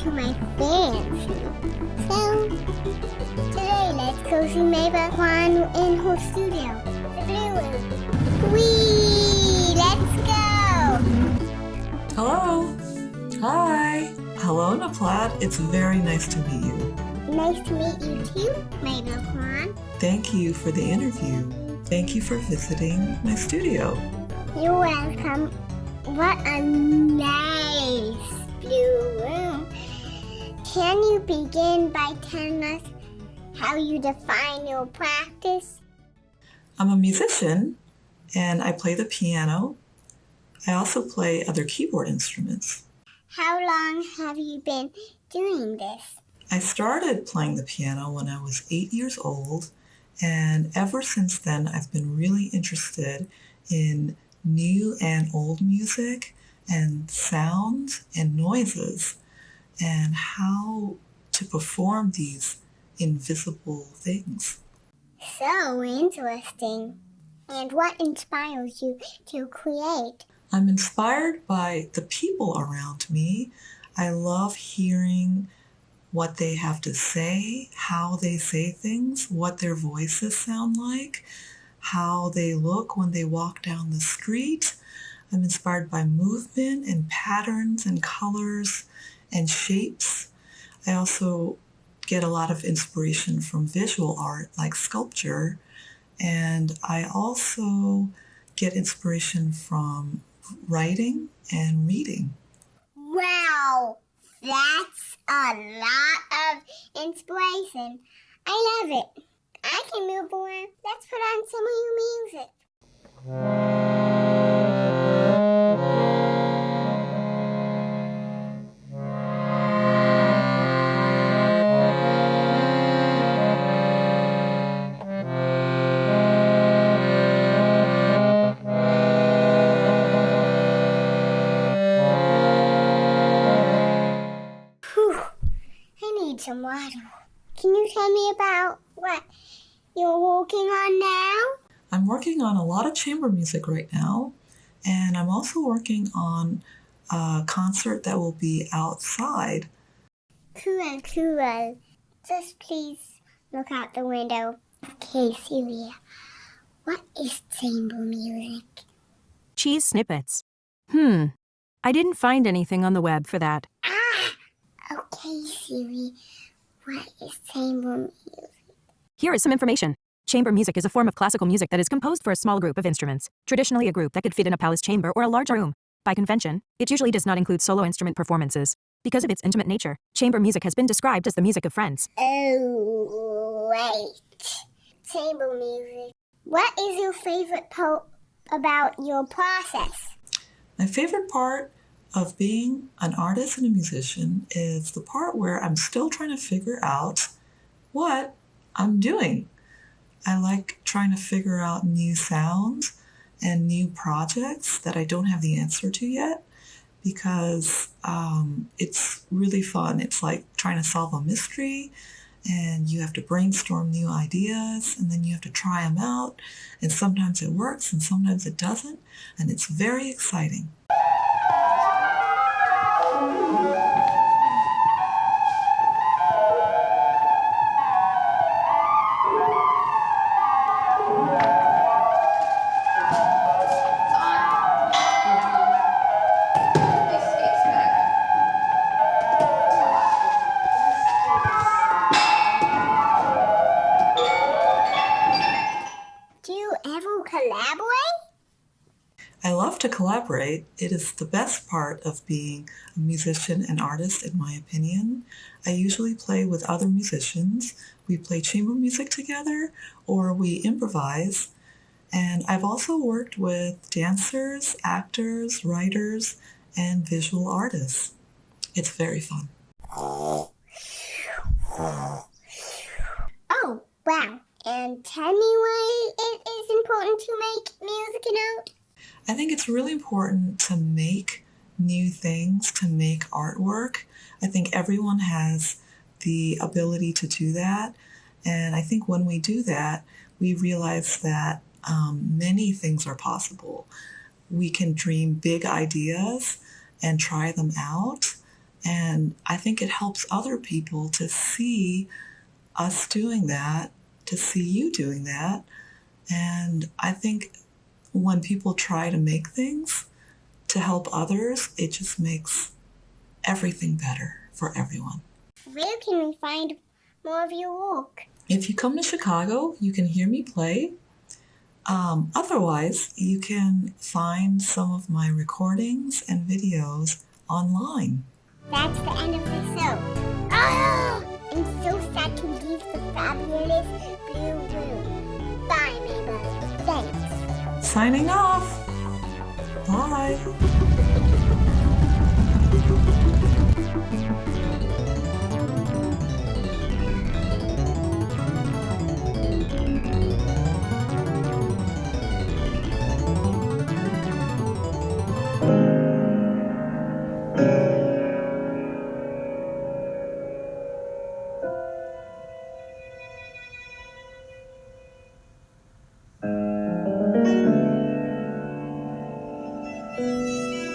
hands. So, today let's go see Mabel Kwan in her studio, the Blue Room. Whee! Let's go! Hello. Hi. Hello, Naplat. It's very nice to meet you. Nice to meet you too, Mabel Kwan. Thank you for the interview. Thank you for visiting my studio. You're welcome. What a nice begin by telling us how you define your practice? I'm a musician and I play the piano. I also play other keyboard instruments. How long have you been doing this? I started playing the piano when I was eight years old, and ever since then, I've been really interested in new and old music and sounds and noises and how to perform these invisible things. So interesting. And what inspires you to create? I'm inspired by the people around me. I love hearing what they have to say, how they say things, what their voices sound like, how they look when they walk down the street. I'm inspired by movement and patterns and colors and shapes. I also get a lot of inspiration from visual art like sculpture. And I also get inspiration from writing and reading. Wow, that's a lot of inspiration. I love it. I can move around. Let's put on some of your music. Some water. Can you tell me about what you're working on now? I'm working on a lot of chamber music right now, and I'm also working on a concert that will be outside. Cool, cool. Just please look out the window. Okay, Celia. What is chamber music? Cheese snippets. Hmm. I didn't find anything on the web for that. Okay, Siri. What is chamber music? Here is some information. Chamber music is a form of classical music that is composed for a small group of instruments, traditionally a group that could fit in a palace chamber or a large room. By convention, it usually does not include solo instrument performances. Because of its intimate nature, chamber music has been described as the music of friends. Oh, right. Chamber music. What is your favorite part about your process? My favorite part of being an artist and a musician is the part where I'm still trying to figure out what I'm doing. I like trying to figure out new sounds and new projects that I don't have the answer to yet because um, it's really fun. It's like trying to solve a mystery and you have to brainstorm new ideas and then you have to try them out and sometimes it works and sometimes it doesn't and it's very exciting. To collaborate. It is the best part of being a musician and artist, in my opinion. I usually play with other musicians. We play chamber music together or we improvise. And I've also worked with dancers, actors, writers, and visual artists. It's very fun. Oh, wow. And tell me why it is important to make music and art. I think it's really important to make new things, to make artwork. I think everyone has the ability to do that. And I think when we do that, we realize that um, many things are possible. We can dream big ideas and try them out. And I think it helps other people to see us doing that, to see you doing that. And I think when people try to make things to help others, it just makes everything better for everyone. Where can we find more of your work? If you come to Chicago, you can hear me play. Um, otherwise, you can find some of my recordings and videos online. That's the end of the show. Ah! I'm so sad to leave the fabulous blue room. Bye, Mabel. Thanks. Signing off. Bye. Mm-hmm.